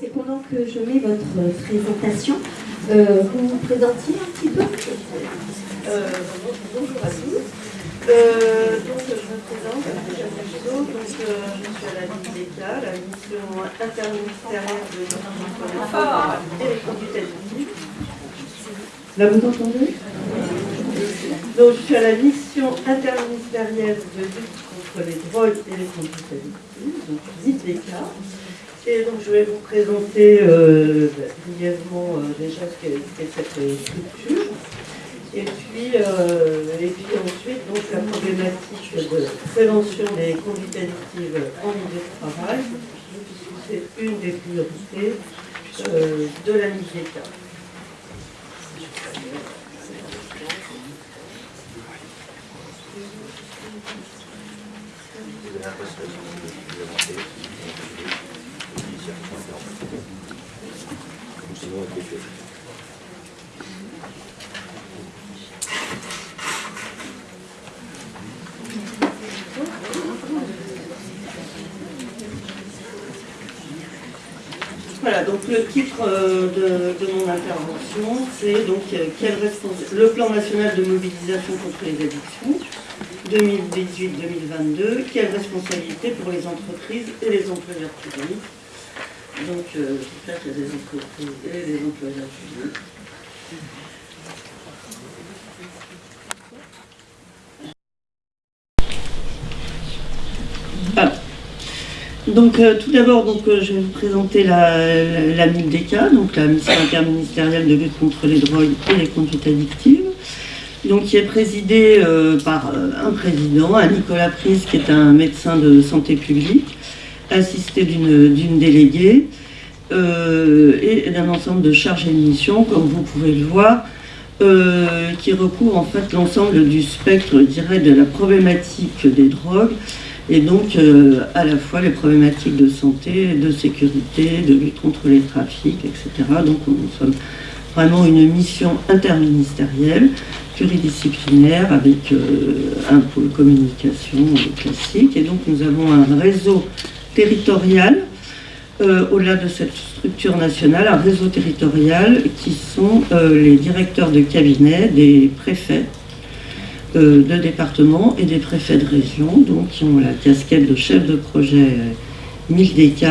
c'est pendant que je mets votre présentation, euh, vous vous présentiez un petit peu euh, Bonjour à tous. Euh, donc, je me présente, je suis donc, je suis à la MIDECA, la mission interministérielle de femmes et les conduites addictives. Là, vous entendez? Donc, je suis à la mission interministérielle de lutte contre les drogues et les conduites addictives, donc MIDECA. Et donc je vais vous présenter euh, brièvement euh, déjà ce qu'est cette euh, structure. Et puis, et puis ensuite, donc, la problématique de prévention des conduites addictives en milieu de travail, c'est une des priorités de la mise Voilà, donc le titre euh, de, mon intervention, c'est donc euh, le plan national de mobilisation contre les addictions 2018-2022, quelle responsabilité pour les entreprises et les employeurs publics. Donc, euh, j'espère a des entreprises et des employeurs publics. Donc euh, tout d'abord, donc euh, je vais vous présenter la, la, MILDECA, donc la mission interministérielle de lutte contre les drogues et les conduites addictives, donc qui est présidée par un président, un Nicolas Prise, qui est un médecin de santé publique, assisté d'une déléguée euh, et d'un ensemble de chargés de mission, comme vous pouvez le voir, euh, qui recouvre en fait l'ensemble du spectre, je de la problématique des drogues, et donc euh, à la fois les problématiques de santé, de sécurité, de lutte contre les trafics, etc. Donc nous sommes vraiment une mission interministérielle, pluridisciplinaire, avec un pôle communication classique, et donc nous avons un réseau territorial, euh, au-delà de cette structure nationale, un réseau territorial qui sont euh, les directeurs de cabinet des préfets euh, de département et des préfets de région, donc qui ont la casquette de chef de projet 1000 DK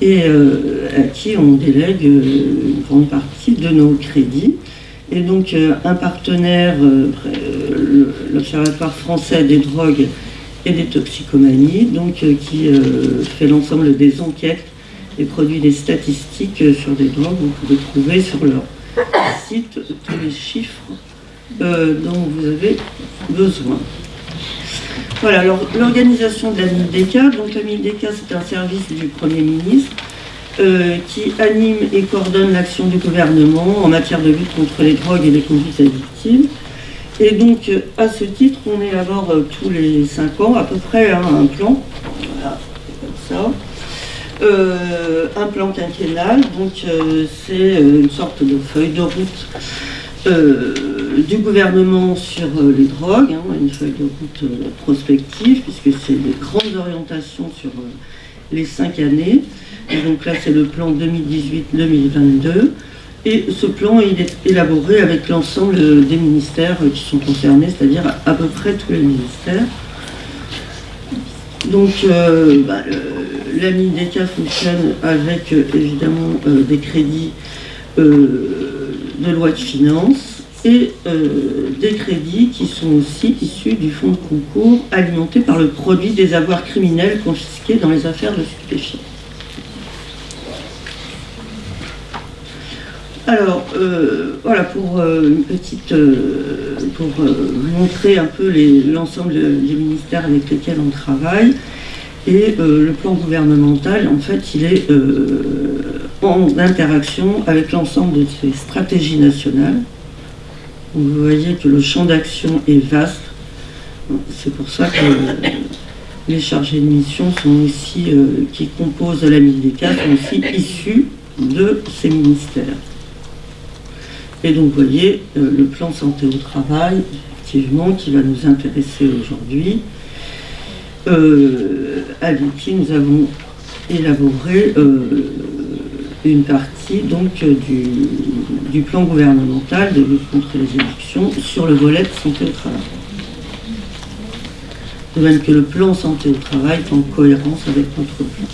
et à qui on délègue une grande partie de nos crédits. Et donc un partenaire, l'Observatoire français des drogues et des toxicomanies, donc, euh, qui euh, fait l'ensemble des enquêtes et produit des statistiques euh, sur des drogues. Vous pouvez trouver sur leur site tous les chiffres dont vous avez besoin. Voilà, alors l'organisation de la donc la MIDECA c'est un service du Premier ministre qui anime et coordonne l'action du gouvernement en matière de lutte contre les drogues et les conduites addictives. Et donc, euh, à ce titre, on élabore euh, tous les cinq ans à peu près hein, un plan, voilà, comme ça, euh, un plan quinquennal, donc c'est une sorte de feuille de route du gouvernement sur les drogues, hein, une feuille de route prospective, puisque c'est des grandes orientations sur les cinq années. Donc là, c'est le plan 2018-2022. Et ce plan, il est élaboré avec l'ensemble des ministères qui sont concernés, c'est-à-dire à peu près tous les ministères. Donc, euh, bah, la MIDECA fonctionne avec euh, évidemment euh, des crédits de loi de finances et des crédits qui sont aussi issus du fonds de concours alimenté par le produit des avoirs criminels confisqués dans les affaires de stupéfiants. Alors, euh, voilà, pour euh, une petite, euh, pour montrer un peu l'ensemble des ministères avec lesquels on travaille, et le plan gouvernemental, en fait, il est en interaction avec l'ensemble de ces stratégies nationales. Vous voyez que le champ d'action est vaste. C'est pour ça que les chargés de mission sont aussi, qui composent la MIDECA, sont aussi issus de ces ministères. Et donc vous voyez le plan santé au travail, effectivement, qui va nous intéresser aujourd'hui, avec qui nous avons élaboré une partie donc du, du, plan gouvernemental de lutte contre les élections sur le volet de santé au travail. De même que le plan santé au travail est en cohérence avec notre plan.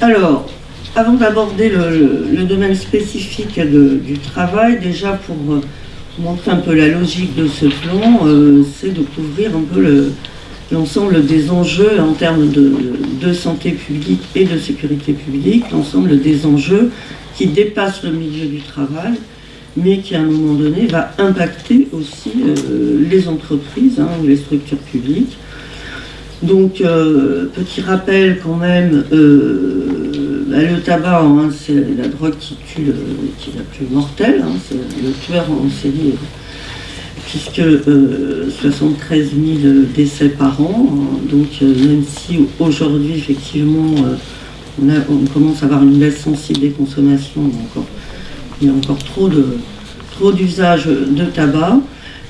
Alors, avant d'aborder le, domaine spécifique du travail, déjà pour euh, montrer un peu la logique de ce plan, euh, c'est de couvrir un peu le, l'ensemble des enjeux en termes de, santé publique et de sécurité publique, l'ensemble des enjeux qui dépassent le milieu du travail, mais qui à un moment donné va impacter aussi euh, les entreprises hein, ou les structures publiques. Donc, euh, petit rappel quand même, euh, bah, le tabac, c'est la drogue qui tue, qui est la plus mortelle, hein, c'est le tueur en série puisque 73 euh, 000 décès par an. Hein. donc euh, même si aujourd'hui, effectivement, euh, on, commence à avoir une baisse sensible des consommations, il y a encore trop de trop d'usage de tabac.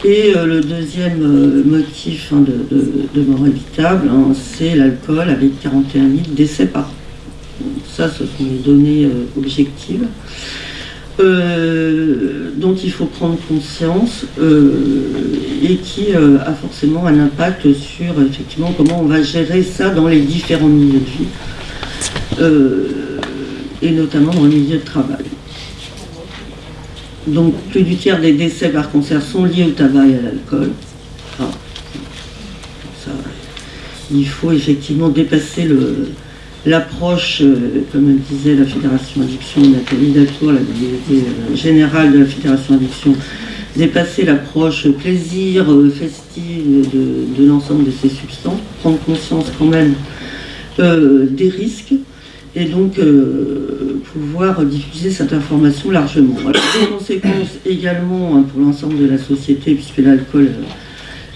Et le deuxième motif hein, de, mort évitable, hein, c'est l'alcool avec 41 000 décès par an. Ça, ce sont les données objectives. Euh, dont il faut prendre conscience euh, et qui euh, a forcément un impact sur effectivement comment on va gérer ça dans les différents milieux de vie et notamment dans le milieu de travail. Donc plus du tiers des décès par cancer sont liés au tabac et à l'alcool. Ah. il faut effectivement dépasser le, l'approche, euh, comme le disait la Fédération Addiction, Nathalie Datour, la déléguée euh, générale de la Fédération Addiction, dépasser l'approche plaisir, euh, festive de, l'ensemble de ces substances, prendre conscience quand même des risques et donc pouvoir diffuser cette information largement. Alors, des conséquences également hein, pour l'ensemble de la société, puisque l'alcool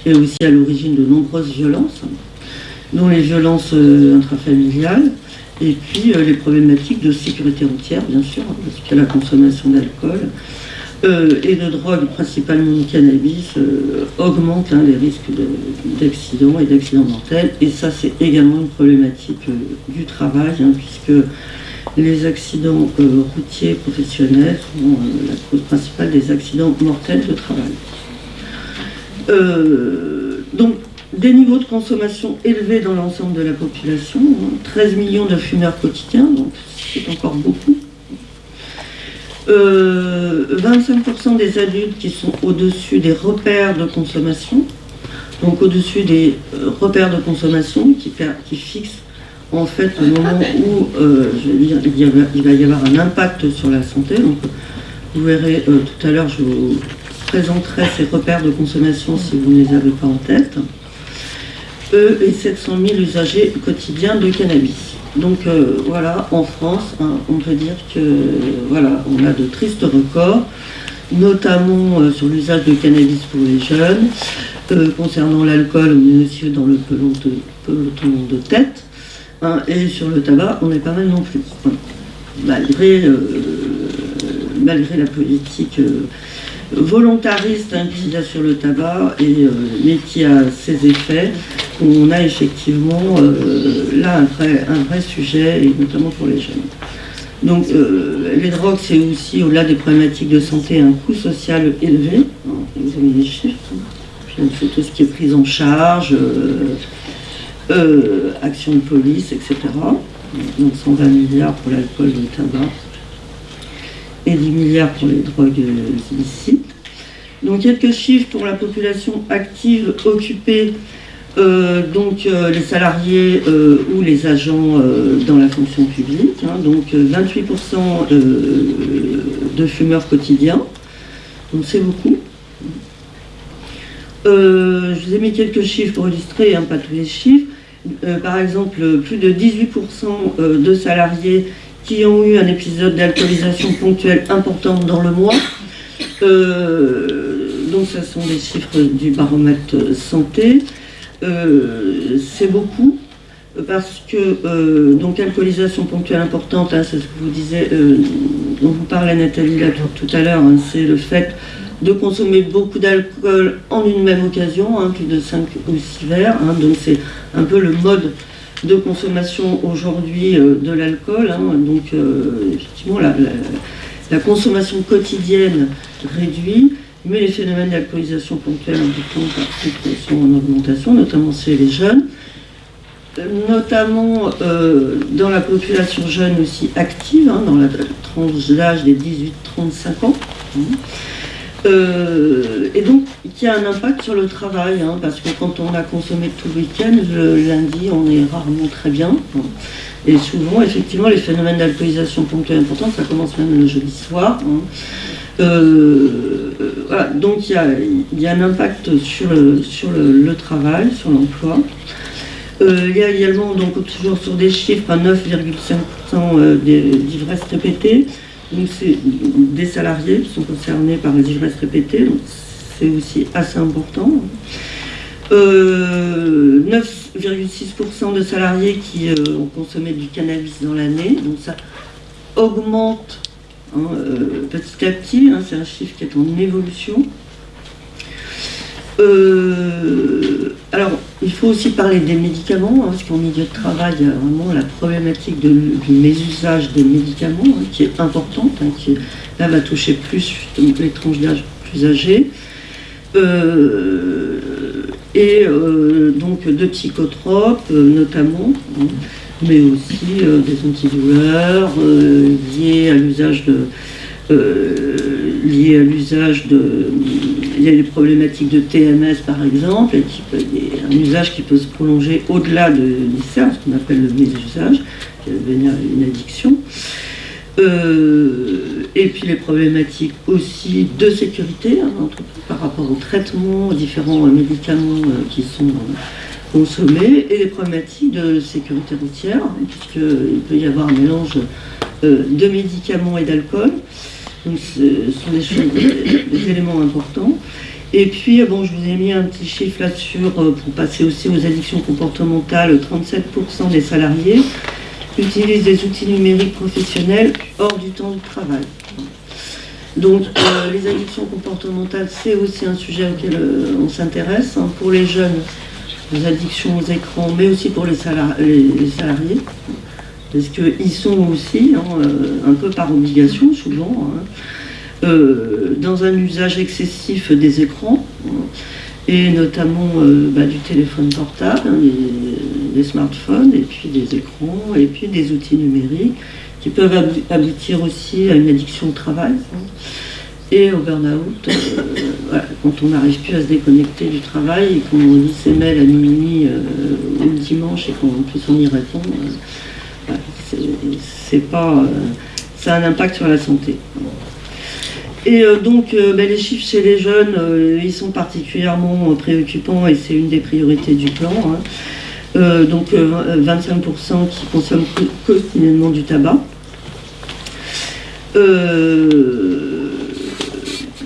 est aussi à l'origine de nombreuses violences dont les violences euh, intrafamiliales, et puis euh, les problématiques de sécurité routière, bien sûr, hein, parce qu'il y a la consommation d'alcool, euh, et de drogue, principalement du cannabis, augmente hein, les risques d'accidents et d'accidents mortels. Et ça, c'est également une problématique du travail, hein, puisque les accidents routiers professionnels sont la cause principale des accidents mortels de travail. donc, des niveaux de consommation élevés dans l'ensemble de la population, 13 hein. millions de fumeurs quotidiens, donc c'est encore beaucoup. 25% euh, des adultes qui sont au-dessus des repères de consommation, donc au-dessus des euh, repères de consommation qui, fixent en fait le moment où euh, il, va, y avoir un impact sur la santé. Donc, vous verrez tout à l'heure, je vous présenterai ces repères de consommation si vous ne les avez pas en tête eux et 700 000 usagers quotidiens de cannabis. Donc euh, voilà, en France, hein, on peut dire que voilà, on a de tristes records, notamment euh, sur l'usage de cannabis pour les jeunes. Euh, concernant l'alcool, on est aussi dans le peloton de, de tête. Hein, et sur le tabac, on est pas mal non plus. Malgré, malgré la politique volontariste hein, qui a sur le tabac, et, mais qui a ses effets on a effectivement euh, là un vrai, sujet, et notamment pour les jeunes. Donc euh, les drogues, c'est aussi, au-delà des problématiques de santé, un coût social élevé. Vous avez des chiffres. Hein. Puis tout ce qui est prise en charge, euh, action de police, etc. Donc 120 milliards pour l'alcool et le tabac. Et 10 milliards pour les drogues illicites. Donc quelques chiffres pour la population active occupée donc euh, les salariés euh, ou les agents dans la fonction publique, hein, donc 28% de fumeurs quotidiens, donc c'est beaucoup. je vous ai mis quelques chiffres pour illustrer, hein, pas tous les chiffres. par exemple, plus de 18% de salariés qui ont eu un épisode d'alcoolisation ponctuelle importante dans le mois. donc, ce sont des chiffres du baromètre santé. Euh, c'est beaucoup parce que, euh, donc, alcoolisation ponctuelle importante, hein, c'est ce que vous disiez, dont vous parlait Nathalie là, tout, tout à l'heure, hein, c'est le fait de consommer beaucoup d'alcool en une même occasion, hein, plus de 5 ou 6 verres. hein. donc c'est un peu le mode de consommation aujourd'hui euh, de l'alcool. hein. donc euh, effectivement, la, la- la consommation quotidienne réduit, mais les phénomènes d'alcoolisation ponctuelle importants par contre sont en augmentation, notamment chez les jeunes. Euh, Notamment euh, dans la population jeune aussi active, hein, dans la tranche d'âge des 18-35 ans. hein. Euh, et donc, qui a un impact sur le travail, hein, parce que quand on a consommé tout le week-end, le lundi, on est rarement très bien. hein. Et souvent, effectivement, les phénomènes d'alcoolisation ponctuelle importants, ça commence même le jeudi soir. hein. Euh, euh, donc il y a, un impact sur le, travail, sur l'emploi. Euh, il y a également, donc toujours sur des chiffres, à 9,5% euh, des- d'ivresse répétée. Donc c'est des salariés qui sont concernés par les ivresses répétées, donc c'est aussi assez important. Euh, 9,6% de salariés qui euh, ont consommé du cannabis dans l'année, donc ça augmente hein, euh, petit à petit, hein, c'est un chiffre qui est en évolution. Euh, alors, il faut aussi parler des médicaments, hein, parce qu'en milieu de travail, il y a vraiment la problématique du mésusage des médicaments, qui est importante, qui là va toucher plus les tranches d'âge plus âgées. Euh, et donc de psychotropes notamment, mais aussi euh, des antidouleurs euh, liés à l'usage de euh, liés à l'usage de il y a des problématiques de TMS par exemple, et qui peut- un usage qui peut se prolonger au-delà de, CERN, ce qu'on appelle le mésusage, qui va devenir une addiction. Euh, et puis les problématiques aussi de sécurité hein, par rapport au traitement, aux différents médicaments qui sont euh, consommés, et les problématiques de sécurité routière, puisqu'il peut y avoir un mélange euh, de médicaments et d'alcool. Donc ce sont des, choses, des, des éléments importants. Et puis, euh, bon, je vous ai mis un petit chiffre là-dessus euh, pour passer aussi aux addictions comportementales. 37% des salariés utilisent des outils numériques professionnels hors du temps de travail. Donc, euh, les addictions comportementales, c'est aussi un sujet auquel euh, on s'intéresse. hein, pour les jeunes, les addictions aux écrans, mais aussi pour les, sala- les- les salariés. Parce qu'ils sont aussi, hein, euh, un peu par obligation souvent, hein, euh, dans un usage excessif des écrans, hein, et notamment euh, bah, du téléphone portable, des, des smartphones, et puis des écrans, et puis des outils numériques, qui peuvent ab- aboutir aussi à une addiction au travail, et au burn-out, euh, quand on n'arrive plus à se déconnecter du travail, et qu'on lit ses mails à minuit euh, ou le dimanche, et qu'en plus on y répond, euh, c'est- pas... euh, ça a un impact sur la santé. Et donc, ben, les chiffres chez les jeunes, ils sont particulièrement préoccupants et c'est une des priorités du plan. hein. Donc, euh, 25% qui consomment co- quotidiennement du tabac.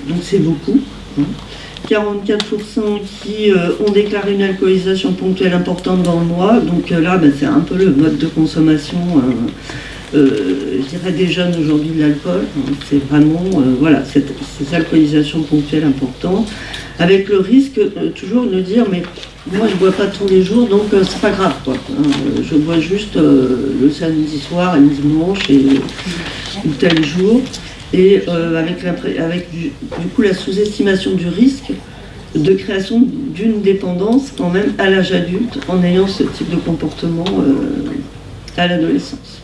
Donc, c'est beaucoup. hein. 44% qui euh, ont déclaré une alcoolisation ponctuelle importante dans le mois. Donc euh, là, ben, c'est un peu le mode de consommation euh, je dirais des jeunes aujourd'hui de l'alcool. hein. C'est vraiment voilà, cette, ces alcoolisations ponctuelles importantes, avec le risque toujours de dire mais moi je bois pas tous les jours donc c'est pas grave quoi. hein. Je bois juste le samedi soir et le dimanche et ou tel jour. Et euh, avec, avec du, coup la sous-estimation du risque de création d'une dépendance quand même à l'âge adulte en ayant ce type de comportement euh, à l'adolescence.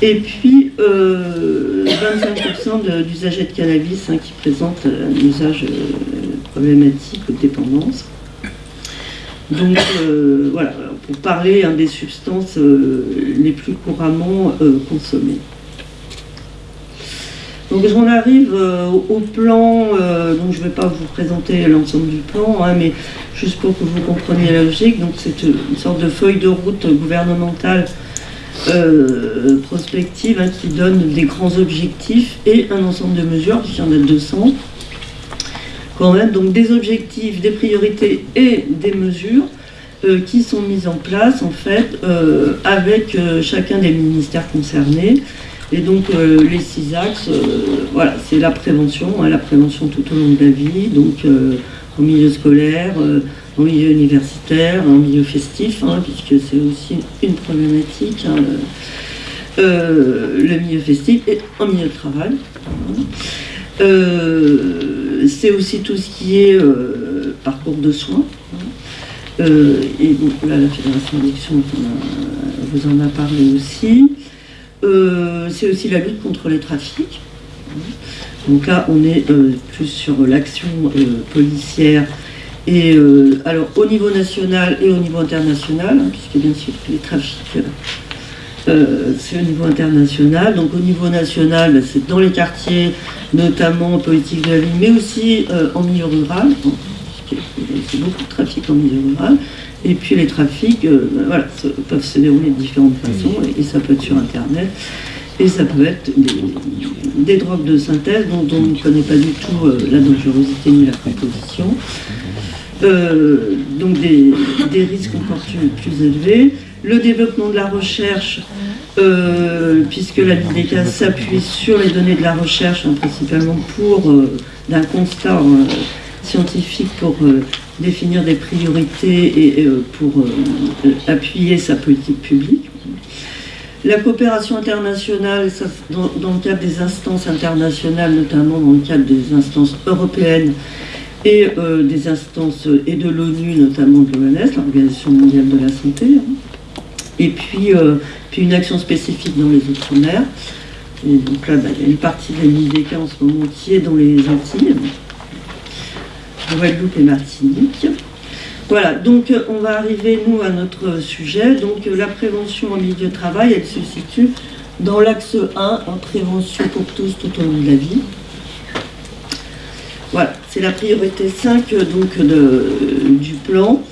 Et puis, euh, 25% de- d'usagers de cannabis hein, qui présentent euh, un usage euh, problématique ou de dépendance. Donc, euh, voilà, pour parler hein, des substances euh, les plus couramment euh, consommées. Donc, on arrive euh, au plan, euh, donc je ne vais pas vous présenter l'ensemble du plan, hein, mais juste pour que vous compreniez la logique, c'est une sorte de feuille de route gouvernementale euh, prospective hein, qui donne des grands objectifs et un ensemble de mesures, puisqu'il y en a 200 quand même, donc des objectifs, des priorités et des mesures qui sont mises en place en fait avec chacun des ministères concernés Et donc les six axes, voilà, c'est la prévention, hein, la prévention tout au long de la vie, donc au milieu scolaire, en milieu universitaire, en milieu festif, hein, puisque c'est aussi une problématique, hein, le milieu festif et en milieu de travail. c'est aussi tout ce qui est parcours de soins. Euh, et donc là, la Fédération d'élection vous en a parlé aussi. Euh, c'est aussi la lutte contre les trafics. Donc là, on est euh, plus sur l'action policière. Et alors, au niveau national et au niveau international, hein, puisque bien sûr, les trafics, c'est au niveau international. Donc au niveau national, bah, c'est dans les quartiers, notamment en politique de la ville, mais aussi en milieu rural c'est beaucoup de trafic en milieu rural. Et puis les trafics euh, ben peuvent se dérouler de différentes façons, et, ça peut être sur Internet, et ça peut être des, drogues de synthèse dont, on ne connaît pas du tout euh, la dangerosité ni la composition. Euh, donc des, risques encore plus, élevés. Le développement de la recherche, puisque la BIDECA s'appuie sur les données de la recherche, hein, principalement pour d'un constat scientifique pour définir des priorités et, euh, pour euh, appuyer sa politique publique. La coopération internationale, dans, le cadre des instances internationales, notamment dans le cadre des instances européennes et des instances et de l'ONU, notamment de l'OMS, l'Organisation mondiale de la santé. Hein. Et puis, une action spécifique dans les Outre-mer. Et donc là, bah, il y a une partie de la en ce moment qui est dans les Antilles. Guadeloupe et Martinique. Voilà, donc euh, on va arriver, nous, à notre sujet. Donc euh, la prévention en milieu de travail, elle se situe dans l'axe 1, en prévention pour tous tout au long de la vie. Voilà, c'est la priorité 5 euh, donc, du plan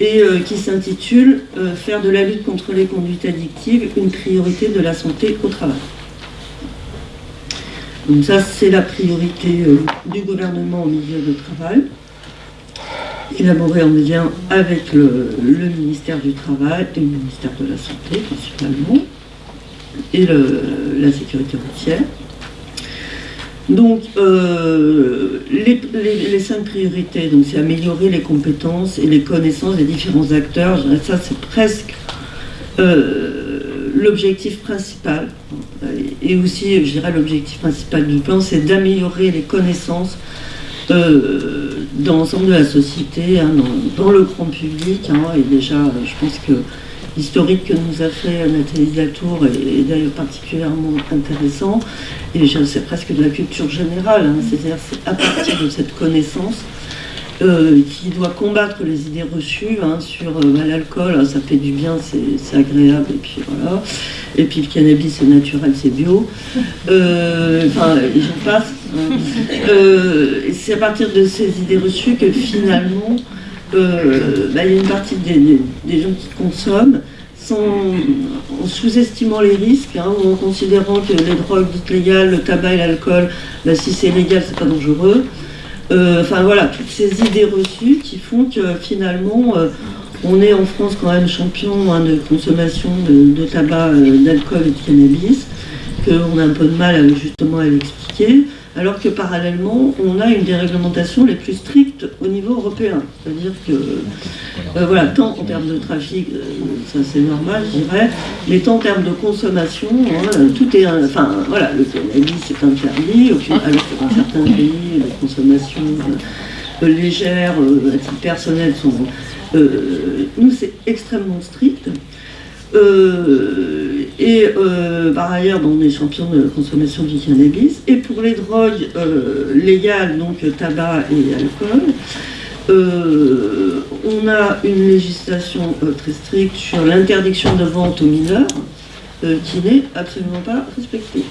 et qui s'intitule Faire de la lutte contre les conduites addictives une priorité de la santé au travail ». Donc ça, c'est la priorité euh, du gouvernement au milieu de travail, élaborée en lien avec le, ministère du Travail et le ministère de la Santé principalement, et la sécurité routière. Donc, euh, les, cinq priorités, c'est améliorer les compétences et les connaissances des différents acteurs. Ça, c'est presque euh, l'objectif principal, et aussi, je dirais, l'objectif principal du plan, c'est d'améliorer les connaissances euh, dans l'ensemble de la société, hein, dans, le grand public. Hein, et déjà, je pense que l'historique que nous a fait Nathalie Latour est, d'ailleurs particulièrement intéressant. Et c'est presque de la culture générale, hein, c'est-à-dire à partir de cette connaissance euh, qui doit combattre les idées reçues hein, sur euh, bah, l'alcool, hein, ça fait du bien, c'est agréable, et puis voilà. Et puis le cannabis, c'est naturel, c'est bio. Euh, enfin, j'en passe. Hein. c'est à partir de ces idées reçues que finalement, bah, il y a une partie des, gens qui consomment sans, en sous-estimant les risques, ou en considérant que les drogues dites légales, le tabac et l'alcool, bah, si c'est légal, c'est pas dangereux. Euh, enfin voilà, toutes ces idées reçues qui font que finalement, euh, on est en France quand même champion hein, de consommation de, tabac, euh, d'alcool et de cannabis, qu'on a un peu de mal justement à l'expliquer alors que parallèlement, on a une des réglementations les plus strictes au niveau européen. C'est-à-dire que, euh, voilà, tant en termes de trafic, euh, ça c'est normal, je dirais, mais tant en termes de consommation, hein, tout est, enfin, voilà, le cannabis est interdit, alors que dans certains pays, les consommations euh, légères, à titre personnel, sont... nous, c'est extrêmement strict. Euh, et euh, par ailleurs, on est champion de consommation du cannabis. Et pour les drogues euh, légales, donc tabac et alcool, on a une législation très stricte sur l'interdiction de vente aux mineurs, qui n'est absolument pas respectée.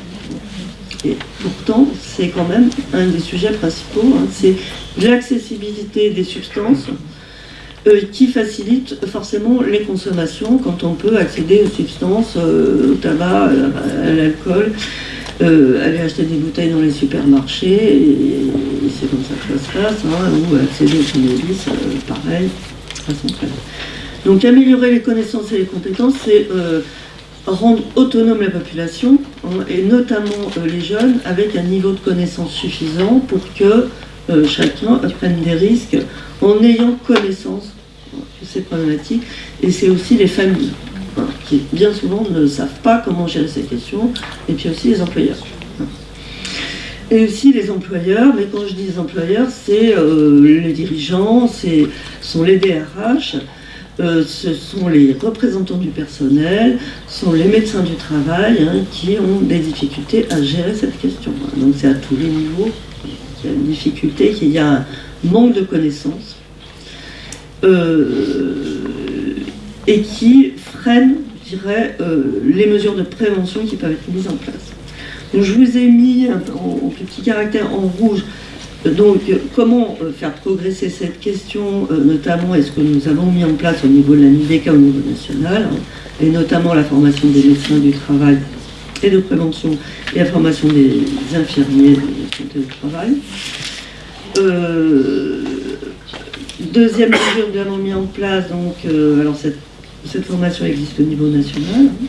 Et pourtant, c'est quand même un des sujets principaux, hein, c'est l'accessibilité des substances euh, qui facilite forcément les consommations quand on peut accéder aux substances, euh, au tabac, à, l'alcool, euh, aller acheter des bouteilles dans les supermarchés, et, c'est comme ça que ça se passe, hein, ou accéder aux cannabis, pareil, façon Donc améliorer les connaissances et les compétences, c'est rendre autonome la population, hein, et notamment les jeunes, avec un niveau de connaissance suffisant pour que chacun prenne des risques en ayant connaissance de ces problématiques. Et c'est aussi les familles, hein, qui bien souvent ne savent pas comment gérer ces questions, et puis aussi les employeurs et aussi les employeurs, mais quand je dis employeurs, c'est euh, les dirigeants, ce sont les DRH, euh, ce sont les représentants du personnel, ce sont les médecins du travail hein, qui ont des difficultés à gérer cette question. Donc c'est à tous les niveaux une difficulté, qu'il y a un manque de connaissances euh, et qui freine, je dirais, les mesures de prévention qui peuvent être mises en place. Je vous ai mis en, petit caractère en rouge donc, comment euh, faire progresser cette question, euh, notamment est-ce que nous avons mis en place au niveau de la NIDECA au niveau national, hein, et notamment la formation des médecins du travail de prévention, et la formation des infirmiers de santé travail. Euh, deuxième mesure nous avons mis en place, donc, alors cette, cette, formation existe au niveau national. Hein.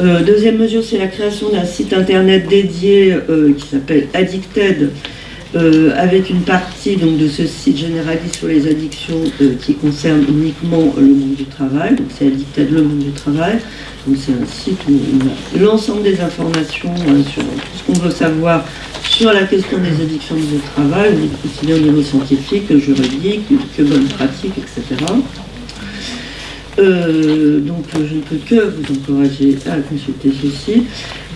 Euh, deuxième mesure, c'est la création d'un site internet dédié euh, qui s'appelle Addicted, euh, avec une partie donc, de ce site généraliste sur les addictions qui concerne uniquement le monde du travail. Donc c'est Addicted, le monde du travail. C'est un site où on a l'ensemble des informations hein, sur tout ce qu'on veut savoir sur la question des addictions du travail, aussi bien au niveau scientifique que juridique, que bonne pratique, etc. Euh, donc je ne peux que vous encourager à consulter ceci.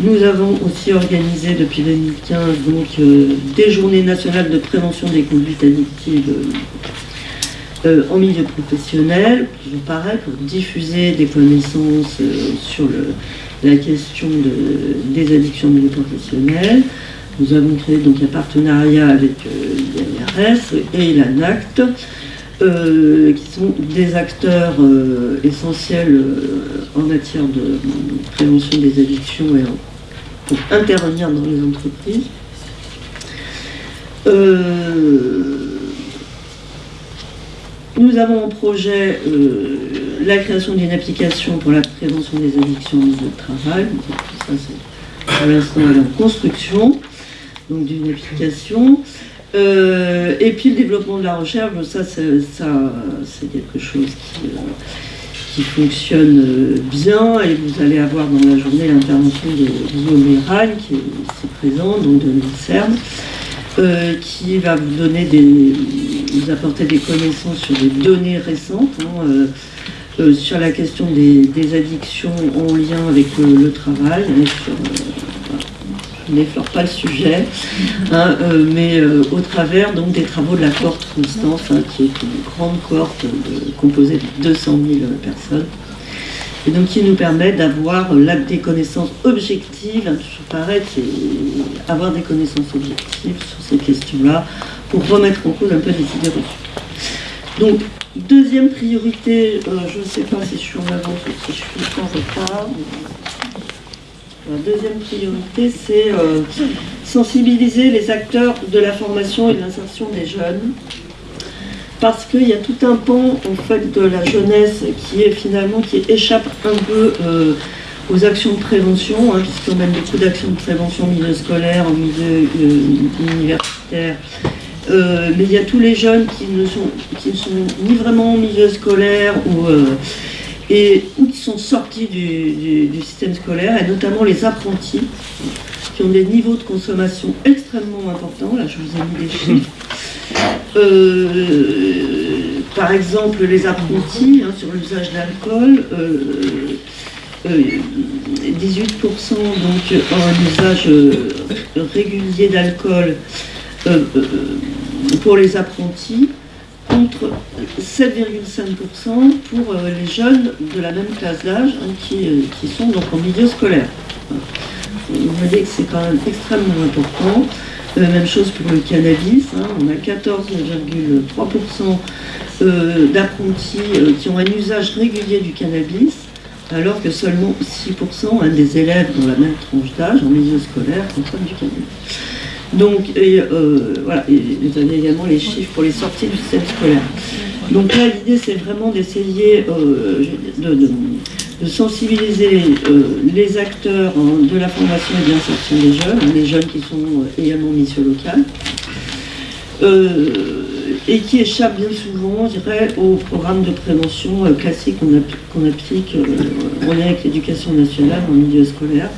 Nous avons aussi organisé depuis 2015 donc, euh, des journées nationales de prévention des conduites addictives euh, en milieu professionnel, toujours pareil, pour diffuser des connaissances sur la question des addictions en milieu professionnel. Nous avons créé donc un partenariat avec l'IRS et l'ANACT euh, qui sont des acteurs euh, essentiels euh, en matière de prévention des addictions et pour intervenir dans les entreprises. Nous avons en projet la création d'une application pour la prévention des addictions au milieu de travail. ça, c'est pour l'instant en construction, donc d'une application. Euh, et puis le développement de la recherche, ça, c'est quelque chose qui, euh, fonctionne euh, bien et vous allez avoir dans la journée l'intervention de Guillaume Méral qui est ici présent, donc de l'INSERM, qui va vous donner des, vous apporter des connaissances sur des données récentes. Hein, sur la question des, addictions en lien avec le, travail, sur, n'effleure pas le sujet, hein, euh, mais euh, au travers donc, des travaux de la cohorte Constance, hein, qui est une grande cohorte composée de 200 000 personnes, et donc qui nous permet d'avoir des connaissances objectives, hein, toujours pareil, avoir des connaissances objectives sur ces questions-là, pour remettre en cause un peu des idées reçues. Donc, deuxième priorité, euh, je ne sais pas si je suis en avance ou si je suis en retard, la deuxième priorité, c'est euh, sensibiliser les acteurs de la formation et de l'insertion des jeunes. Parce qu'il y a tout un pan en fait, de la jeunesse qui est finalement qui échappe un peu euh, aux actions de prévention, hein, puisqu'on mène beaucoup d'actions de prévention en milieu scolaire, en milieu universitaire. Mais il y a tous les jeunes qui ne sont, qui ne sont ni vraiment en milieu scolaire ou et ou qui sont sortis du, système scolaire, et notamment les apprentis, qui ont des niveaux de consommation extrêmement importants. Là, je vous ai mis des chiffres. Euh, par exemple, les apprentis hein, sur l'usage d'alcool, 18% euh, euh, donc en usage régulier d'alcool pour les apprentis, contre 7,5% pour euh, les jeunes de la même classe d'âge hein, euh, qui, sont donc en milieu scolaire. Vous voyez que c'est quand même extrêmement important. Euh, même chose pour le cannabis, hein. on a 14,3% d'apprentis qui ont un usage régulier du cannabis, alors que seulement 6% hein, des élèves dans la même tranche d'âge, en milieu scolaire, consomment du cannabis. Donc, et, euh, voilà, vous avez également les chiffres pour les sorties du système scolaire. Donc là, l'idée, c'est vraiment d'essayer euh, de sensibiliser les acteurs hein, de la formation et de l'insertion des jeunes, les jeunes qui sont également mission locale, et qui échappent bien souvent, je dirais, au programme de prévention classique qu'on applique en lien avec l'éducation nationale en milieu scolaire,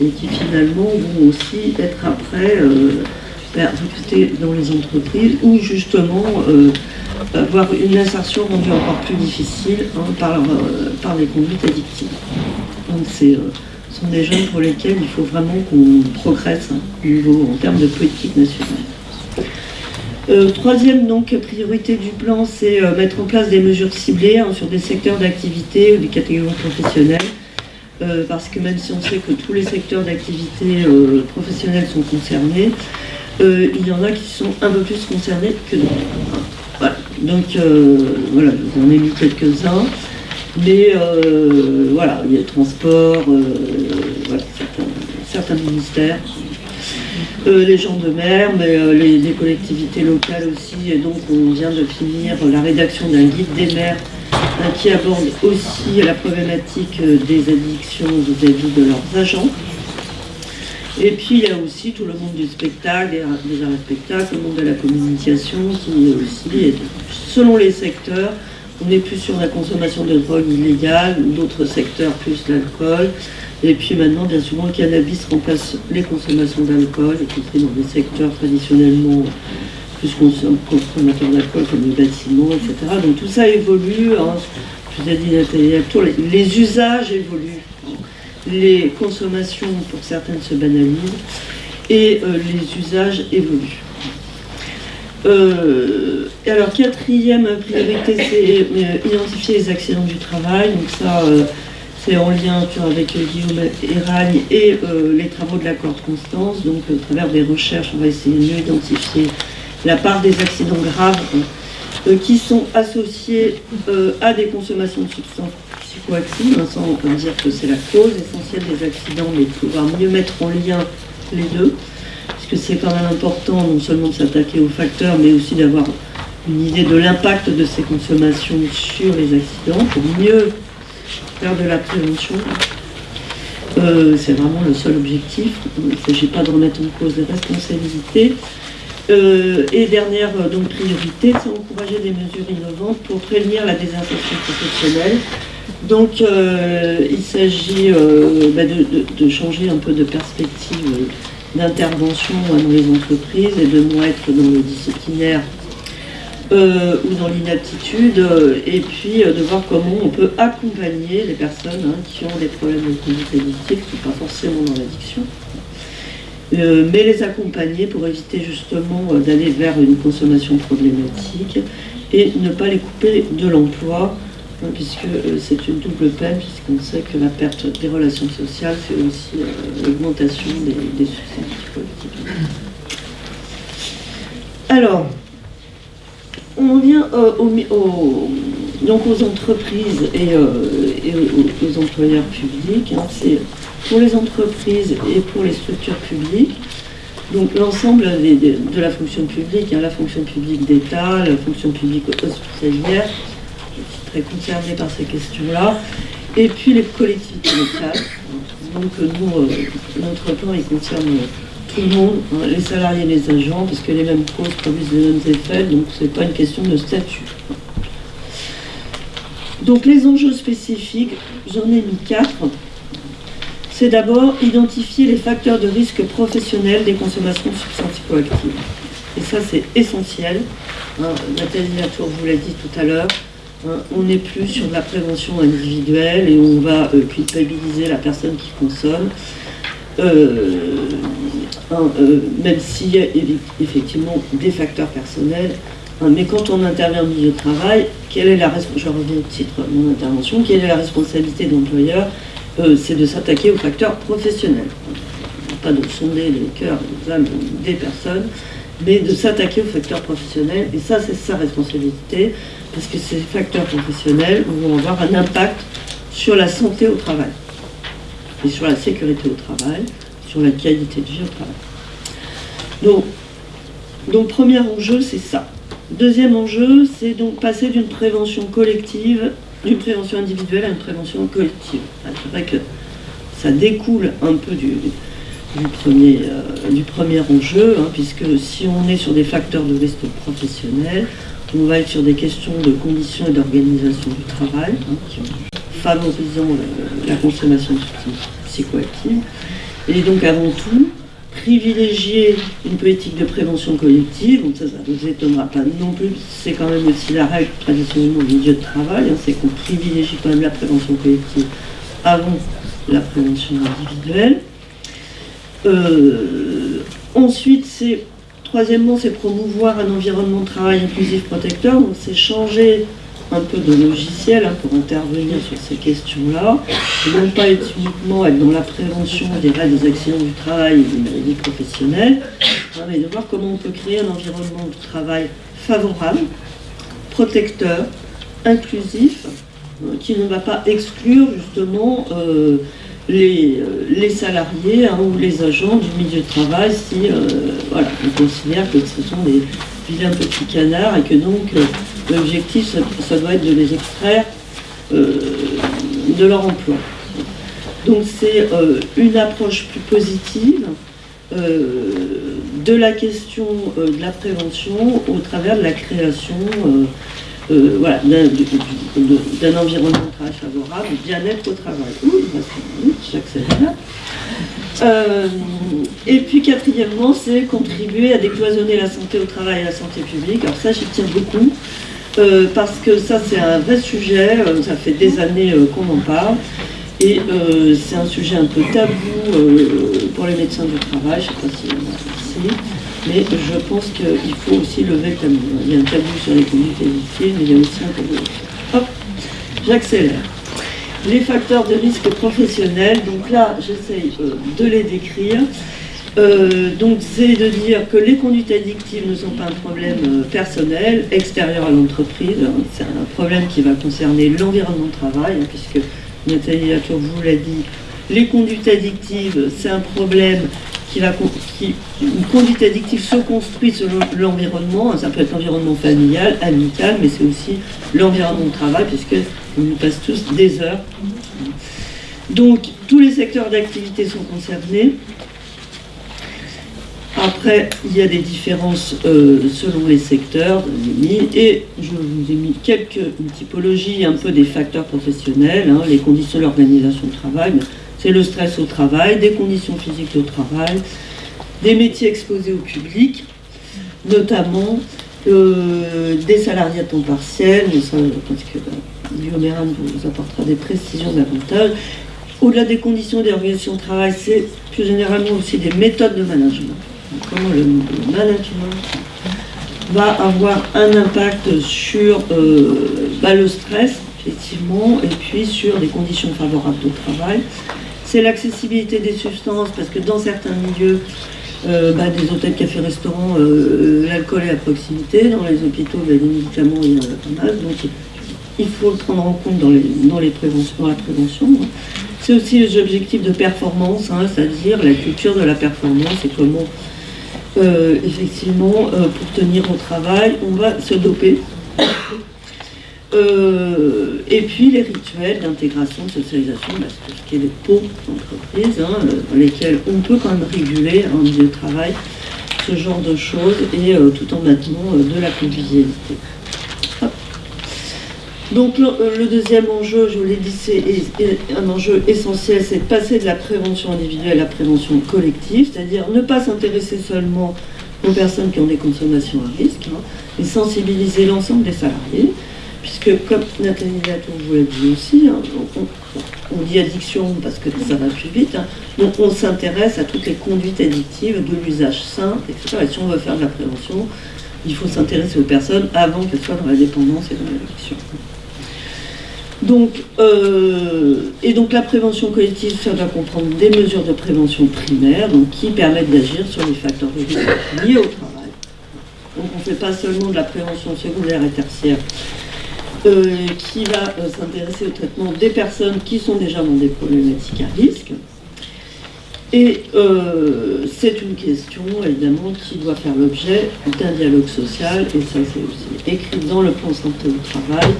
et qui finalement vont aussi être après recruter dans les entreprises ou justement euh, avoir une insertion rendue encore plus difficile hein, par, euh, par les conduites addictives. Donc c'est euh, ce sont des jeunes pour lesquels il faut vraiment qu'on progresse hein, au niveau, en termes de politique nationale. troisième donc, priorité du plan, c'est mettre en place des mesures ciblées hein, sur des secteurs d'activité ou des catégories professionnelles. Parce que même si on sait que tous les secteurs d'activité professionnelle sont concernés, euh, il y en a qui sont un peu plus concernés que d'autres. Voilà. Donc euh, voilà, j'en ai mis quelques-uns. Mais euh, voilà, il y a le transport, certains, ministères, les gens de mer, mais les, collectivités locales aussi. Et donc on vient de finir la rédaction d'un guide des maires qui aborde aussi la problématique des addictions vis à -vis de leurs agents. Et puis il y a aussi tout le monde du spectacle, des, arts et spectacles, le monde de la communication qui aussi, selon les secteurs, on est plus sur la consommation de drogue illégale, d'autres secteurs plus l'alcool. Et puis maintenant, bien souvent, le cannabis remplace les consommations d'alcool, y compris dans des secteurs traditionnellement plus consommateurs d'alcool comme les bâtiments, etc. Donc tout ça évolue. Hein. Je vous ai dit, les usages évoluent les consommations pour certaines se banalisent et euh, les usages évoluent. Euh, alors quatrième priorité, c'est euh, identifier les accidents du travail. Donc ça, c'est en lien avec Guillaume Eragne et les travaux de l'accord Constance. Donc à travers des recherches, on va essayer de mieux identifier la part des accidents graves qui sont associés à des consommations de substances psychoactive, hein, sans dire que c'est la cause essentielle des accidents, mais pouvoir mieux mettre en lien les deux, puisque c'est quand même important non seulement de s'attaquer aux facteurs, mais aussi d'avoir une idée de l'impact de ces consommations sur les accidents, pour mieux faire de la prévention. Euh, c'est vraiment le seul objectif. Il ne s'agit pas de remettre en cause les responsabilités. Euh, et dernière euh, donc, priorité, c'est encourager des mesures innovantes pour prévenir la désinsertion professionnelle. Donc euh, il s'agit bah, de, changer un peu de perspective d'intervention dans les entreprises et de moins être dans le disciplinaire ou dans l'inaptitude, et puis de voir comment on peut accompagner les personnes hein, qui ont des problèmes de conduite addictive, qui ne sont pas forcément dans l'addiction, mais les accompagner pour éviter justement d'aller vers une consommation problématique et ne pas les couper de l'emploi puisque euh, c'est une double peine, puisqu'on sait que la perte des relations sociales fait aussi euh, l'augmentation des, des Alors, on vient euh, donc aux entreprises et, aux, employeurs publics. Hein. Pour les entreprises et pour les structures publiques. Donc l'ensemble de la fonction publique, hein, la fonction publique d'État, la fonction publique hospitalière, concernés par ces questions-là. Et puis les collectivités locales. Donc nous, euh, notre plan, il concerne tout le monde, hein, les salariés et les agents, parce que les mêmes causes produisent les mêmes effets, donc c'est pas une question de statut. Donc les enjeux spécifiques, j'en ai mis quatre. C'est d'abord identifier les facteurs de risque professionnels des consommations de substances psychoactives. Et ça, c'est essentiel. Hein, Nathalie Latour vous l'a dit tout à l'heure. Hein, on n'est plus sur de la prévention individuelle et on va euh, culpabiliser la personne qui consomme. Euh, hein, euh, même s'il y a effectivement des facteurs personnels, hein, mais quand on intervient au milieu de travail, quelle est la je reviens au titre de mon intervention, quelle est la responsabilité d'employeur C'est de s'attaquer aux facteurs professionnels. Pas de sonder les cœurs, les âmes des personnes, mais de s'attaquer aux facteurs professionnels, et ça c'est sa responsabilité, parce que ces facteurs professionnels vont avoir un impact sur la santé au travail, et sur la sécurité au travail, sur la qualité de vie au travail. Donc, donc premier enjeu, c'est ça. Deuxième enjeu, c'est donc passer d'une prévention collective d'une prévention individuelle à une prévention collective. C'est vrai que ça découle un peu du, premier, euh, du premier enjeu, hein, puisque si on est sur des facteurs de risque professionnel, on va être sur des questions de conditions et d'organisation du travail, hein, favorisant la, la consommation de substances psychoactives. Et donc avant tout, privilégier une politique de prévention collective, ça, ne vous étonnera pas non plus, c'est quand même aussi la règle traditionnellement du milieu de travail, hein, c'est qu'on privilégie quand même la prévention collective avant la prévention individuelle. Euh, ensuite, troisièmement, c'est promouvoir un environnement de travail inclusif protecteur. Donc, c'est changer un peu de logiciel hein, pour intervenir sur ces questions-là, non pas être uniquement être dans la prévention des des accidents du travail et des maladies professionnelles, hein, mais de voir comment on peut créer un environnement de travail favorable, protecteur, inclusif, euh, qui ne va pas exclure justement euh, les, euh, les, salariés hein, ou les agents du milieu de travail si euh, on considère que ce sont des vilains petits canards et que donc l'objectif ça, doit être de les extraire de leur emploi. Donc c'est une approche plus positive de la question de la prévention au travers de la création euh, voilà, d'un environnement de travail favorable, bien-être au travail. J'accélère. Euh, et puis quatrièmement, c'est contribuer à décloisonner la santé au travail et la santé publique. Alors ça, j'y tiens beaucoup, euh, parce que ça, c'est un vrai sujet, euh, ça fait des années euh, qu'on en parle, et c'est un sujet un peu tabou pour les médecins du travail, je ne sais pas si on a ici. Mais je pense qu'il faut aussi lever le tabou. Il y a un tabou sur les conduites addictives, mais il y a aussi un tabou. Hop, j'accélère. Les facteurs de risque professionnels, donc là, j'essaye de les décrire. Euh, donc c'est de dire que les conduites addictives ne sont pas un problème euh, personnel, extérieur à l'entreprise. Hein. C'est un problème qui va concerner l'environnement de travail, hein, puisque Nathalie Latour vous l'a dit, les conduites addictives, c'est un problème qui va, qui, une conduite addictive se construit selon l'environnement. Ça peut être l'environnement familial, amical, mais c'est aussi l'environnement de travail, puisque on nous passe tous des heures. Donc, tous les secteurs d'activité sont concernés. Après, il y a des différences euh, selon les secteurs, et je vous ai mis quelques typologies un peu des facteurs professionnels, hein, les conditions de l'organisation de travail, c'est le stress au travail, des conditions physiques au travail, des métiers exposés au public, notamment euh, des salariés à temps partiel, mais ça, parce que euh, Guillaume vous apportera des précisions davantage. Au-delà des conditions d'organisation de travail, c'est plus généralement aussi des méthodes de management comment le, management va avoir un impact sur euh, bah, le stress, effectivement, et puis sur des conditions favorables de travail. C'est l'accessibilité des substances, parce que dans certains milieux, euh, bah, des hôtels, cafés, restaurants, euh, l'alcool est à proximité. Dans les hôpitaux, bah, les médicaments, il y en a pas mal. Donc, il faut le prendre en compte dans, les, dans, les préventions, la prévention. C'est aussi les objectifs de performance, hein, c'est-à-dire la culture de la performance et comment euh, effectivement, euh, pour tenir au travail, on va se doper. Euh, et puis les rituels d'intégration, de socialisation, bah, tout ce qui est les pots d'entreprise, hein, dans lesquels on peut quand même réguler en milieu de travail ce genre de choses et tout en maintenant de la convivialité. Donc le, le, deuxième enjeu, je vous l'ai dit, c'est un enjeu essentiel, c'est de passer de la prévention individuelle à la prévention collective, c'est-à-dire ne pas s'intéresser seulement aux personnes qui ont des consommations à risque, hein, mais sensibiliser l'ensemble des salariés, puisque comme Nathalie Latour vous l'a dit aussi, hein, on, dit addiction parce que ça va plus vite, hein, donc on s'intéresse à toutes les conduites addictives, de l'usage sain, etc. Et si on veut faire de la prévention, il faut s'intéresser aux personnes avant qu'elles soient dans la dépendance et dans l'addiction. Donc, euh, donc la prévention collective, ça doit comprendre des mesures de prévention primaire, donc qui permettent d'agir sur les facteurs de liés au travail. Donc on ne fait pas seulement de la prévention secondaire et tertiaire, euh, qui va euh, s'intéresser au traitement des personnes qui sont déjà dans des problématiques à risque. Et euh, c'est une question, évidemment, qui doit faire l'objet d'un dialogue social, et ça c'est aussi écrit dans le plan santé au travail.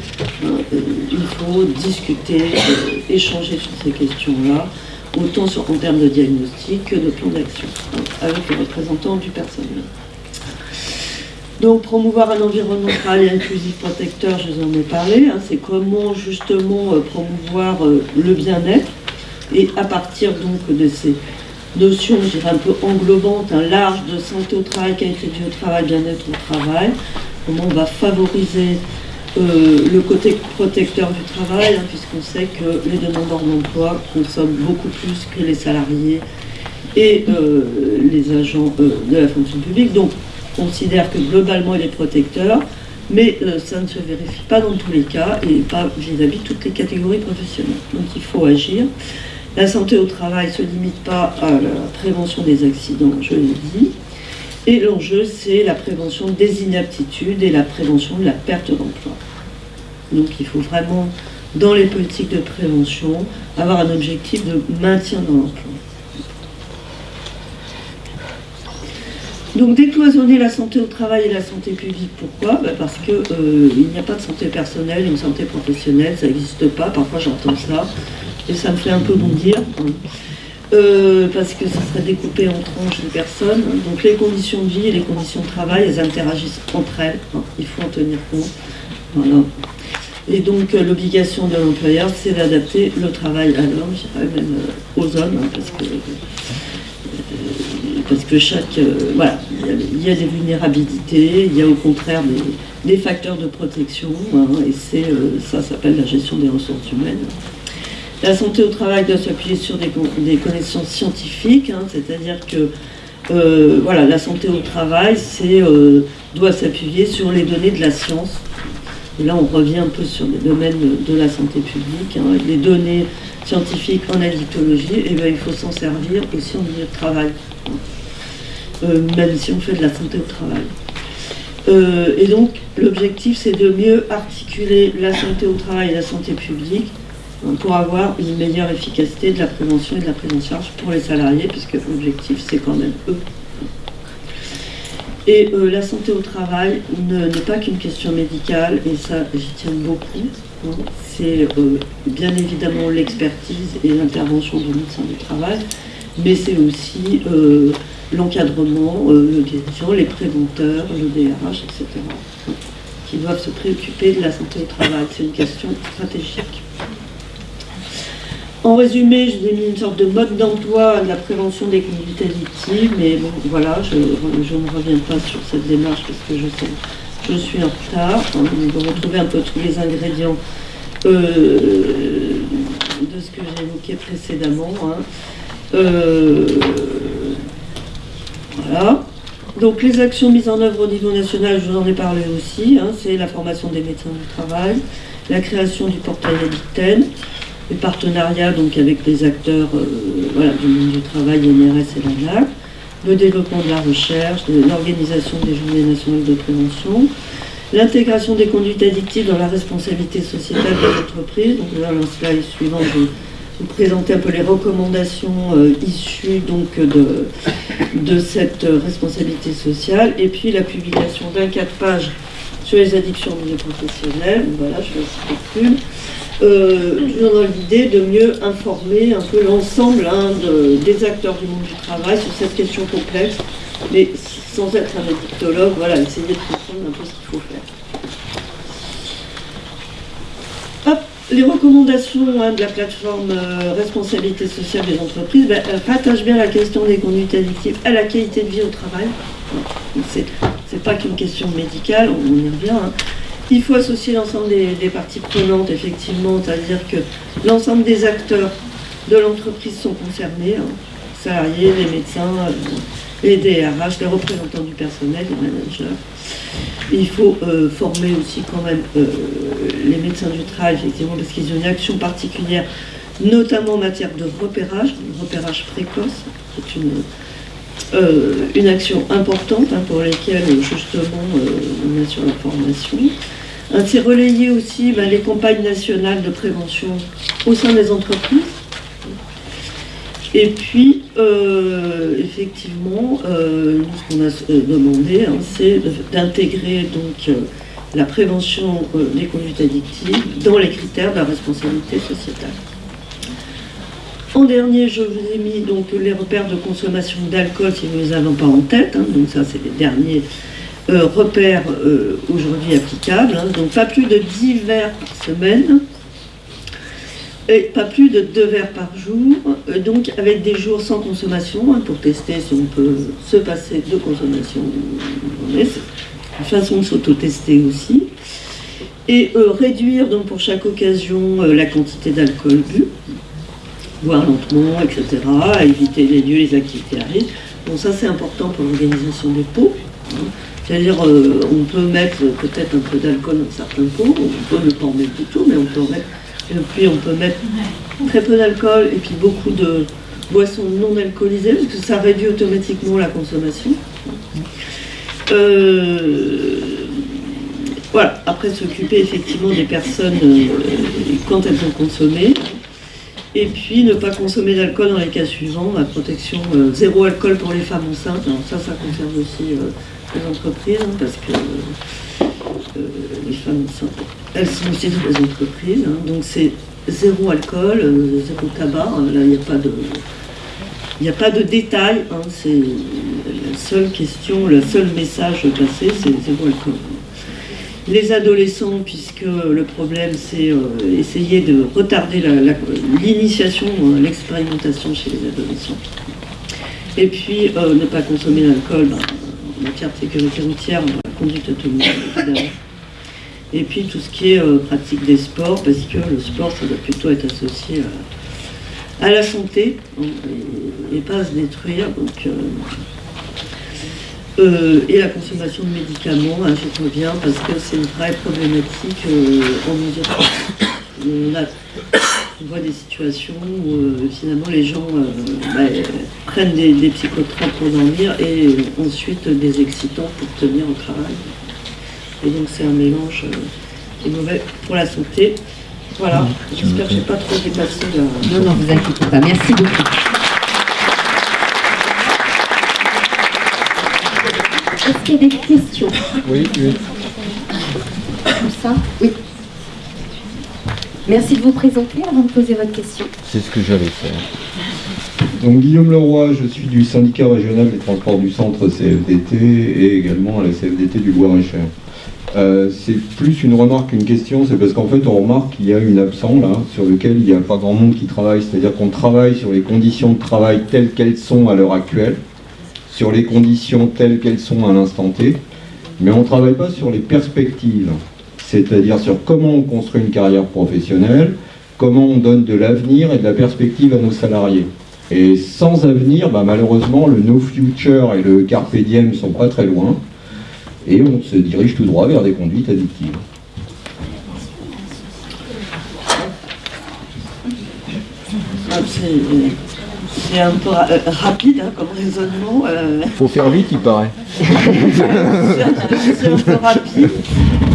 Euh, il faut discuter, euh, échanger sur ces questions-là, autant en termes de diagnostic que de plan d'action, hein, avec les représentants du personnel. Donc promouvoir un environnement travail inclusif protecteur, je vous en ai parlé, hein, c'est comment justement promouvoir le bien-être et à partir donc de ces notions, je dirais, un peu englobantes, un large de santé au travail, qualité au travail, bien-être au travail, comment on va favoriser euh, le côté protecteur du travail, hein, puisqu'on sait que les demandeurs d'emploi consomment beaucoup plus que les salariés et euh, les agents euh, de la fonction publique. Donc, on considère que globalement, il est protecteur, mais ça ne se vérifie pas dans tous les cas et pas vis-à-vis -vis toutes les catégories professionnelles. Donc, il faut agir. La santé au travail ne se limite pas à la prévention des accidents, je l'ai dit. Et l'enjeu, c'est la prévention des inaptitudes et la prévention de la perte d'emploi. Donc il faut vraiment, dans les politiques de prévention, avoir un objectif de maintien dans l'emploi. Donc décloisonner la santé au travail et la santé publique, pourquoi? Ben, Parce qu'il euh, n'y a pas de santé personnelle une santé professionnelle, ça n'existe pas, parfois j'entends ça et ça me fait un peu bondir, euh, parce que ça serait découpé en tranches de personnes. Donc les conditions de vie et les conditions de travail, elles interagissent entre elles, il faut en tenir compte. Voilà. Et donc euh, l'obligation de l'employeur, c'est d'adapter le travail à l'homme, même euh, aux hommes, hein, parce que parce que chaque voilà, il y, a des vulnérabilités, il y a au contraire des, facteurs de protection, hein, et c'est ça s'appelle la gestion des ressources humaines. La santé au travail doit s'appuyer sur des, connaissances scientifiques, hein, c'est-à-dire que euh, voilà, la santé au travail euh, doit s'appuyer sur les données de la science. Et là, on revient un peu sur les domaines de, la santé publique. Hein, les données scientifiques en addictologie, et eh bien, il faut s'en servir aussi en milieu de travail, euh, même si on fait de la santé au travail. et donc, l'objectif, c'est de mieux articuler la santé au travail et la santé publique pour avoir une meilleure efficacité de la prévention et de la prise en charge pour les salariés, puisque l'objectif, c'est quand même eux. Et euh, la santé au travail n'est pas qu'une question médicale, et ça, j'y tiens beaucoup. Hein. C'est euh, bien évidemment l'expertise et l'intervention du médecin du travail, mais c'est aussi euh, l'encadrement, le dirigeant, les préventeurs, le DRH, etc., qui doivent se préoccuper de la santé au travail. C'est une question stratégique. En résumé, je vous ai mis une sorte de mode d'emploi de la prévention des conduites addictives, mais bon, voilà, je, ne reviens pas sur cette démarche parce que je suis en retard. On va retrouver un peu tous les ingrédients euh, de ce que j'ai évoqué précédemment. Hein. Euh, voilà. Donc les actions mises en œuvre au niveau national, je vous en ai parlé aussi, hein, c'est la formation des médecins du travail, la création du portail Addicten, les partenariats donc, avec les acteurs euh, du monde du travail, NRS et l'ANAC, le développement de la recherche, l'organisation des journées nationales de prévention, l'intégration des conduites addictives dans la responsabilité sociétale des entreprises. Donc là, le slide suivant, je vais vous présenter un peu les recommandations euh, issues donc, de, de cette responsabilité sociale, et puis la publication d'un quatre pages sur les addictions au milieu professionnel. Voilà, je plus euh, toujours dans l'idée de mieux informer un peu l'ensemble hein, des acteurs du monde du travail sur cette question complexe, mais sans être un addictologue, voilà, essayer de comprendre un peu ce qu'il faut faire. les recommandations hein, de la plateforme euh, responsabilité sociale des entreprises ben, rattachent bien la question des conduites addictives à la qualité de vie au travail. C'est pas qu'une question médicale, on y revient. Hein. Il faut associer l'ensemble des, parties prenantes, effectivement, c'est-à-dire que l'ensemble des acteurs de l'entreprise sont concernés, hein. salariés, les médecins, euh, les DRH, les représentants du personnel, les managers. Il faut euh, former aussi quand même euh, les médecins du travail, effectivement, parce qu'ils ont une action particulière, notamment en matière de repérage, repérage précoce, une, une action importante hein, pour laquelle justement on assure la formation. Ainsi relayer aussi ben, les campagnes nationales de prévention au sein des entreprises. Et puis, euh, effectivement, euh, ce qu'on a euh, demandé, hein, c'est d'intégrer donc la prévention des conduites addictives dans les critères de la responsabilité sociétale. En dernier, je vous ai mis donc les repères de consommation d'alcool si vous ne les avez pas en tête. Hein. donc ça, c'est les derniers repères aujourd'hui applicables. Hein. donc pas plus de 10 verres par semaine et pas plus de deux verres par jour, euh, donc avec des jours sans consommation, hein, pour tester si on peut se passer de consommation. C'est une façon de s'auto-tester aussi. Et euh, réduire donc pour chaque occasion euh, la quantité d'alcool bu, boire lentement, etc. éviter les lieux, les activités à risque. Bon, ça c'est important pour l'organisation des pots. Hein. C'est-à-dire, on peut mettre peut-être un peu d'alcool dans certains pots, on peut ne pas en mettre du tout, mais on peut en mettre et puis on peut mettre très peu d'alcool et puis beaucoup de boissons non alcoolisées parce que ça réduit automatiquement la consommation. Euh, voilà, après s'occuper effectivement des personnes euh, quand elles ont consommé. Et puis ne pas consommer d'alcool dans les cas suivants, la protection euh, zéro alcool pour les femmes enceintes. Alors ça, ça concerne aussi les entreprises hein, parce que les femmes enceintes, elles sont aussi dans les entreprises. Hein. donc c'est zéro alcool, euh, zéro tabac. Là, il n'y a pas de... Il n'y a pas de détails, hein. c'est la seule question, le seul message passé, c'est zéro alcool. Les adolescents, puisque le problème c'est euh, essayer de retarder l'initiation, l'expérimentation chez les adolescents. Et puis euh, ne pas consommer d'alcool ben, en matière de sécurité routière, la conduite automobile évidemment. Et puis tout ce qui est euh, pratique des sports, parce que le sport, ça doit plutôt être associé à, la santé hein, et, pas à se détruire. Euh, euh, et la consommation de médicaments, hein, je reviens, parce que c'est une vraie problématique en mesure. On, voit des situations où finalement les gens bah, prennent des, des psychotropes pour dormir et ensuite des excitants pour tenir au travail. Et donc c'est un mélange euh, qui est mauvais pour la santé. Voilà, mmh. j'espère que je n'ai pas trop dépassé la... Non, non, vous inquiétez pas. Merci beaucoup. Est-ce qu'il y a des questions Oui, oui. Tout ça Oui. Émerci de vous présenter avant de poser votre question. C'est ce que j'allais faire. Donc Guillaume Leroy, je suis du syndicat régional des transports du centre CFDT et également à la CFDT du Loir-et-Cher. Euh, c'est plus une remarque qu'une question, c'est parce qu'en fait on remarque qu'il y a une absence là, sur lequel il n'y a pas grand monde qui travaille, c'est-à-dire qu'on travaille sur les conditions de travail telles qu'elles sont à l'heure actuelle, sur les conditions telles qu'elles sont à l'instant T, mais on ne travaille pas sur les perspectives, c'est-à-dire sur comment on construit une carrière professionnelle, comment on donne de l'avenir et de la perspective à nos salariés. Et sans avenir, bah, malheureusement, le no future et le carpe diem ne sont pas très loin et on se dirige tout droit vers des conduites addictives. Ah, c'est un peu euh, rapide hein, comme raisonnement. Il euh. faut faire vite, il paraît. c'est un peu rapide.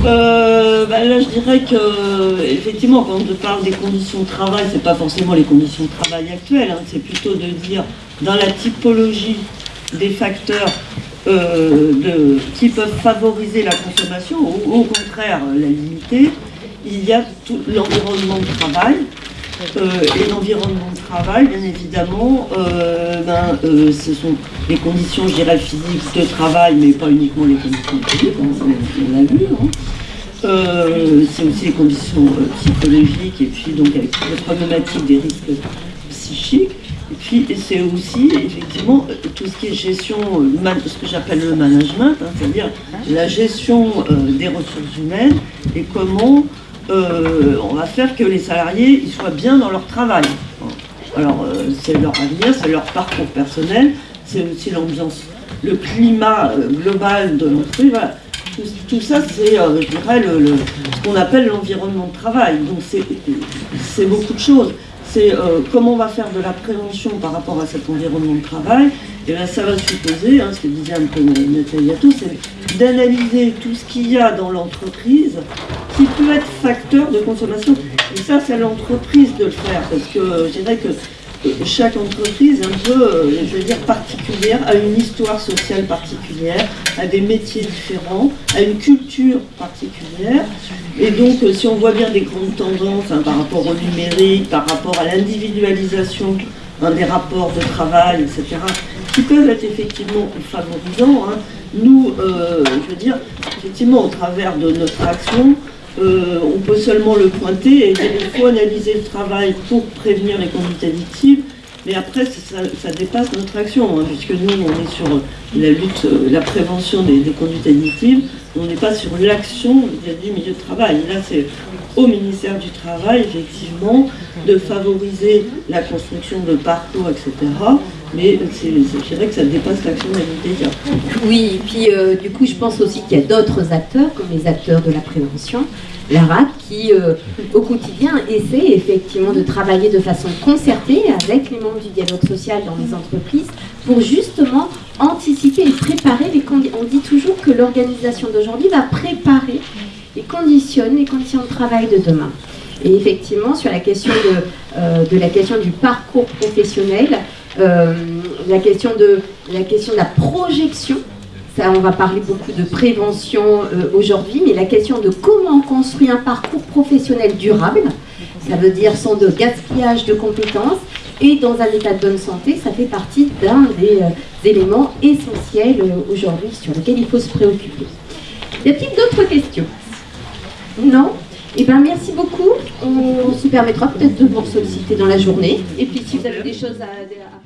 Euh, bah, là, je dirais que, effectivement, quand on parle des conditions de travail, c'est pas forcément les conditions de travail actuelles, hein. c'est plutôt de dire dans la typologie des facteurs euh, de, qui peuvent favoriser la consommation ou au contraire la limiter, il y a tout l'environnement de travail. Euh, et l'environnement de travail, bien évidemment, euh, ben, ce sont les conditions, je physiques de travail, mais pas uniquement les conditions physiques, on, l'a vu. Hein. c'est aussi les conditions psychologiques et puis donc avec les problématiques des risques psychiques. Et puis c'est aussi effectivement tout ce qui est gestion, euh, ce que j'appelle le management, hein, c'est-à-dire la gestion euh, des ressources humaines et comment euh, on va faire que les salariés soient bien dans leur travail. Alors c'est leur avenir, c'est leur parcours personnel, c'est aussi l'ambiance, le climat global de l'entreprise. Tout, ça, c'est, je dirais, ce qu'on appelle l'environnement de travail. Donc c'est beaucoup de choses c'est euh, comment on va faire de la prévention par rapport à cet environnement de travail. Et bien ça va supposer, hein, ce que disait un peu Nathalie c'est d'analyser tout ce qu'il y a dans l'entreprise qui peut être facteur de consommation. Et ça, c'est à l'entreprise de le faire, parce que je dirais que chaque entreprise un peu, euh, je veux dire, particulière, a une histoire sociale particulière, a des métiers différents, a une culture particulière. Et donc, euh, si on voit bien des grandes tendances hein, par rapport au numérique, par rapport à l'individualisation des rapports de travail, etc., qui peuvent être effectivement favorisants, hein. nous, euh, je veux dire, effectivement, au travers de notre action, seulement le pointer et il faut analyser le travail pour prévenir les conduites addictives, mais après ça, dépasse notre action, hein, puisque nous on est sur la lutte, euh, la prévention des, des conduites addictives, on n'est pas sur l'action du milieu de travail. Là c'est au ministère du Travail, effectivement, de favoriser la construction de parcours, etc. Mais je dirais que ça dépasse l'action de médias. Oui, et puis euh, du coup, je pense aussi qu'il y a d'autres acteurs, comme les acteurs de la prévention, la RAC, qui euh, au quotidien essaient effectivement de travailler de façon concertée avec les membres du dialogue social dans les entreprises pour justement anticiper et préparer les conditions. On dit toujours que l'organisation d'aujourd'hui va préparer et conditionne les conditions de travail de demain. Et effectivement, sur la question de, euh, la question du parcours professionnel, euh, la question de la projection, on va parler beaucoup de prévention euh, aujourd'hui, mais la question de comment on construit un parcours professionnel durable, ça veut dire sans de gaspillage de compétences et dans un état de bonne santé, ça fait partie d'un des euh, éléments essentiels euh, aujourd'hui sur lesquels il faut se préoccuper. Y a-t-il d'autres questions? Non? Eh bien, merci beaucoup. On se permettra peut-être de vous solliciter dans la journée. Et puis, si vous avez des choses à.